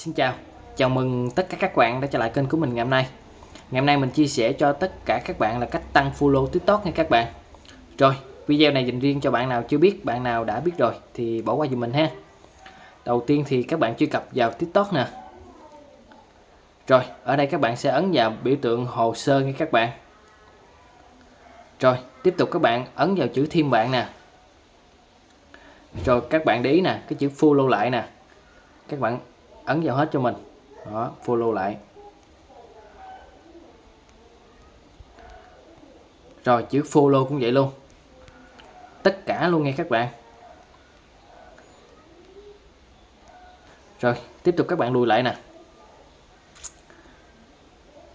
Xin chào, chào mừng tất cả các bạn đã trở lại kênh của mình ngày hôm nay. Ngày hôm nay mình chia sẻ cho tất cả các bạn là cách tăng follow tiktok nha các bạn. Rồi, video này dành riêng cho bạn nào chưa biết, bạn nào đã biết rồi thì bỏ qua giùm mình ha. Đầu tiên thì các bạn truy cập vào tiktok nè. Rồi, ở đây các bạn sẽ ấn vào biểu tượng hồ sơ nha các bạn. Rồi, tiếp tục các bạn ấn vào chữ thêm bạn nè. Rồi các bạn để ý nè, cái chữ follow lại nè. Các bạn ấn vào hết cho mình. Đó, follow lại. Rồi, chữ follow cũng vậy luôn. Tất cả luôn nghe các bạn. Rồi, tiếp tục các bạn lùi lại nè.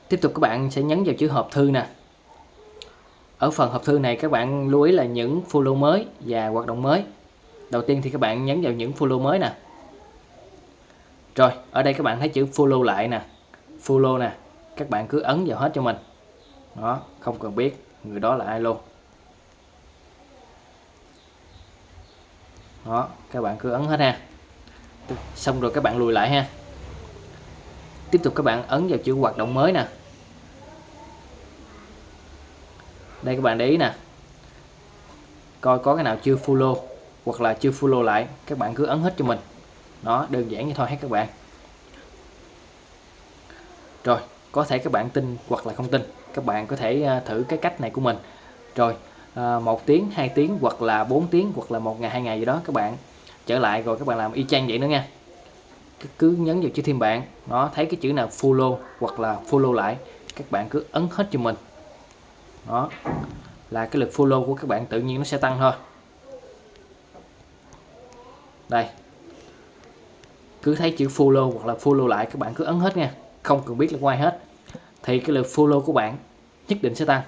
Tiếp tục các bạn sẽ nhấn vào chữ hộp thư nè. Ở phần hộp thư này các bạn lưu ý là những follow mới và hoạt động mới. Đầu tiên thì các bạn nhấn vào những follow mới nè rồi, ở đây các bạn thấy chữ follow lại nè. Follow nè. Các bạn cứ ấn vào hết cho mình. Đó, không cần biết người đó là ai luôn. Đó, các bạn cứ ấn hết ha. Xong rồi các bạn lùi lại ha. Tiếp tục các bạn ấn vào chữ hoạt động mới nè. Đây các bạn để ý nè. Coi có cái nào chưa follow hoặc là chưa follow lại, các bạn cứ ấn hết cho mình nó đơn giản như thôi, hết các bạn. Rồi, có thể các bạn tin hoặc là không tin. Các bạn có thể à, thử cái cách này của mình. Rồi à, một tiếng, hai tiếng hoặc là 4 tiếng hoặc là một ngày, hai ngày gì đó, các bạn trở lại rồi các bạn làm y chang vậy nữa nha. Cứ nhấn vào chữ thêm bạn. Nó thấy cái chữ nào follow hoặc là follow lại, các bạn cứ ấn hết cho mình. Đó, là cái lượt follow của các bạn tự nhiên nó sẽ tăng thôi. Đây cứ thấy chữ follow hoặc là follow lại, các bạn cứ ấn hết nha. Không cần biết là quay hết. Thì cái lượt follow của bạn nhất định sẽ tăng.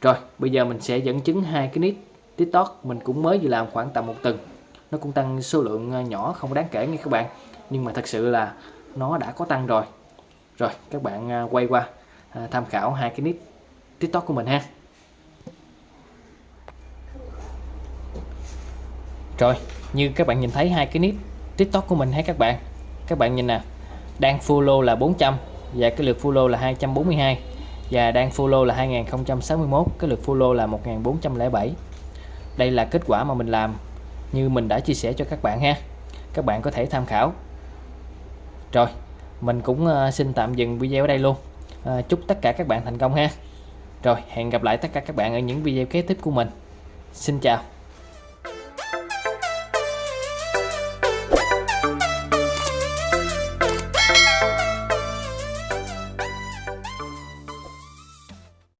Rồi, bây giờ mình sẽ dẫn chứng hai cái nick tiktok mình cũng mới vừa làm khoảng tầm một tuần. Nó cũng tăng số lượng ờ, nhỏ, không đáng kể nha các bạn. Nhưng mà thật sự là nó đã có tăng rồi. Rồi, các bạn ờ, quay qua ờ, tham khảo hai cái nick tiktok của mình ha. Rồi, như các bạn nhìn thấy hai cái nick tiktok của mình hết các bạn? Các bạn nhìn nè đang follow là 400 và cái lượt follow là 242 và đang follow là 2061 cái lượt follow là 1407 đây là kết quả mà mình làm như mình đã chia sẻ cho các bạn ha. Các bạn có thể tham khảo. Rồi mình cũng ờ, xin tạm dừng video ở đây luôn. À, chúc tất cả các bạn thành công ha. Rồi hẹn gặp lại tất cả các bạn ở những video kế tiếp của mình. Xin chào.